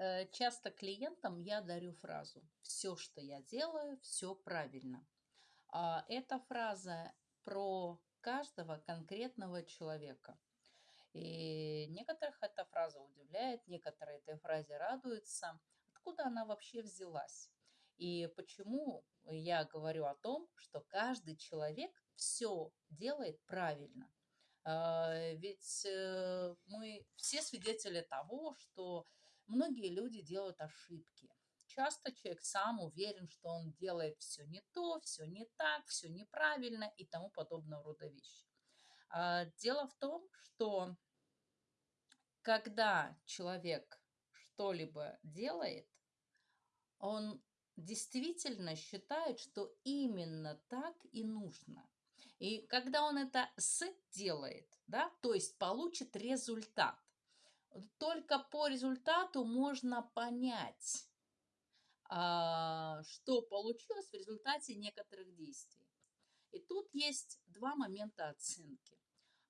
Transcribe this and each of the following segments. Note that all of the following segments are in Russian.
Э, часто клиентам я дарю фразу «Все, что я делаю, все правильно». А, эта фраза про каждого конкретного человека. И некоторых эта фраза удивляет, некоторые этой фразе радуются. Откуда она вообще взялась? И почему я говорю о том, что каждый человек все делает правильно? А, ведь э, мы все свидетели того, что многие люди делают ошибки. Часто человек сам уверен, что он делает все не то, все не так, все неправильно и тому подобного рода вещи. А, дело в том, что когда человек что-либо делает, он действительно считает, что именно так и нужно. И когда он это с делает, да, то есть получит результат, только по результату можно понять, а, что получилось в результате некоторых действий. И тут есть два момента оценки.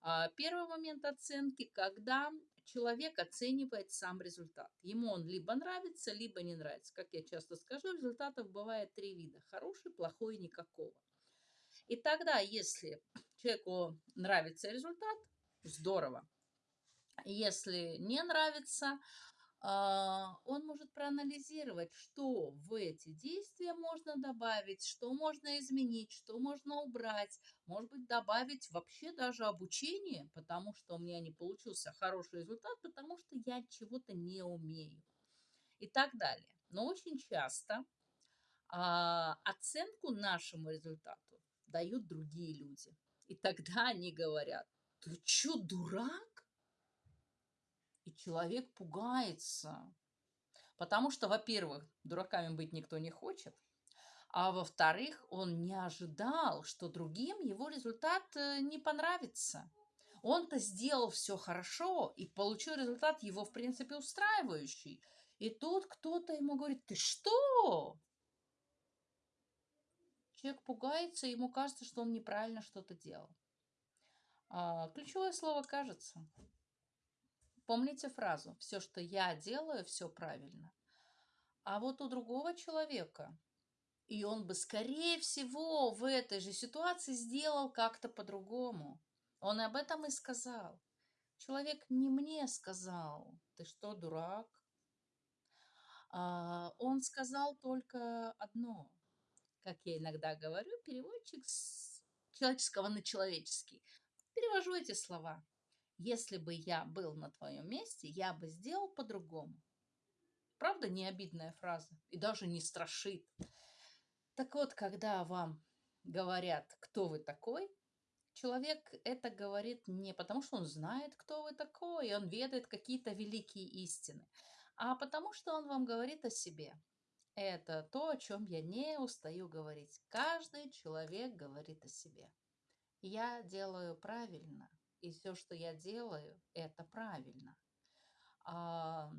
А, первый момент оценки, когда человек оценивает сам результат. Ему он либо нравится, либо не нравится. Как я часто скажу, результатов бывает три вида. Хороший, плохой, никакого. И тогда, если человеку нравится результат, здорово. Если не нравится, а, он может проанализировать, что в эти действия можно добавить, что можно изменить, что можно убрать, может быть, добавить вообще даже обучение, потому что у меня не получился хороший результат, потому что я чего-то не умею и так далее. Но очень часто а, оценку нашему результату дают другие люди. И тогда они говорят, ты что, дурак? И человек пугается. Потому что, во-первых, дураками быть никто не хочет. А во-вторых, он не ожидал, что другим его результат э, не понравится. Он-то сделал все хорошо и получил результат его, в принципе, устраивающий. И тут кто-то ему говорит, ты что? Человек пугается, ему кажется, что он неправильно что-то делал. А, ключевое слово «кажется». Помните фразу «все, что я делаю, все правильно». А вот у другого человека, и он бы, скорее всего, в этой же ситуации сделал как-то по-другому. Он об этом и сказал. Человек не мне сказал, ты что, дурак? А, он сказал только одно. Как я иногда говорю, переводчик с человеческого на человеческий. Перевожу эти слова если бы я был на твоем месте, я бы сделал по-другому. Правда, не обидная фраза и даже не страшит. Так вот, когда вам говорят, кто вы такой, человек это говорит не потому, что он знает, кто вы такой, и он ведает какие-то великие истины, а потому, что он вам говорит о себе. Это то, о чем я не устаю говорить. Каждый человек говорит о себе. Я делаю правильно – и все, что я делаю, это правильно. А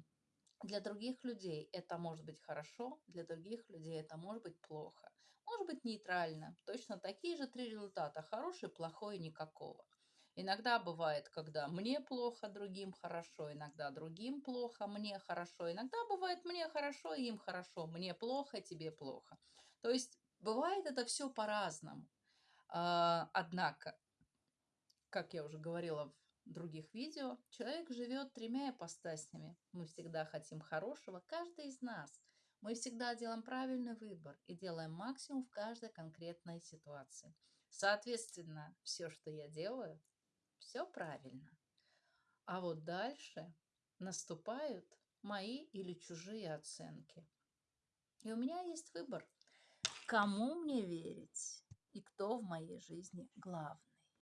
для других людей это может быть хорошо, для других людей это может быть плохо. Может быть нейтрально. Точно такие же три результата. Хороший, плохой никакого. Иногда бывает, когда мне плохо, другим хорошо, иногда другим плохо, мне хорошо, иногда бывает мне хорошо, им хорошо, мне плохо, тебе плохо. То есть бывает это все по-разному. А, однако как я уже говорила в других видео, человек живет тремя ипостасями. Мы всегда хотим хорошего, каждый из нас. Мы всегда делаем правильный выбор и делаем максимум в каждой конкретной ситуации. Соответственно, все, что я делаю, все правильно. А вот дальше наступают мои или чужие оценки. И у меня есть выбор, кому мне верить и кто в моей жизни главный.